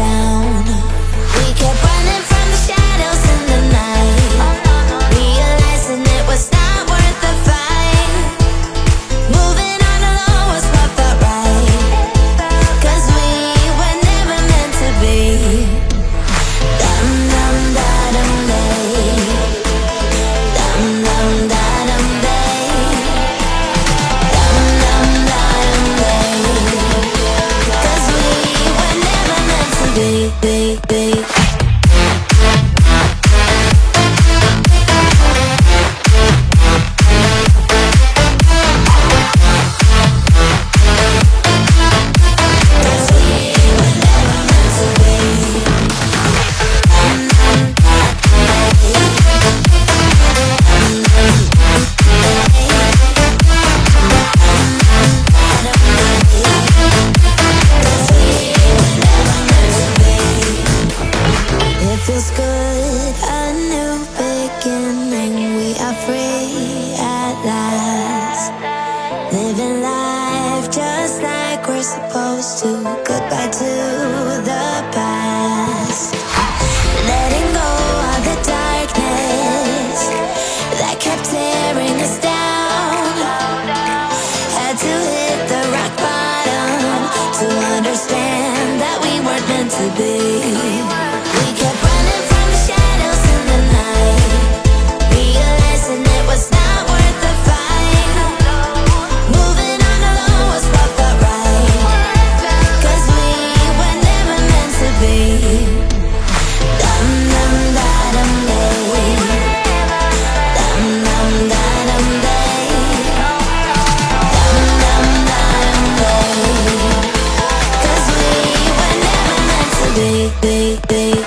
down. Baby, baby, be. free at last. Living life just like we're supposed to. Goodbye to. Baby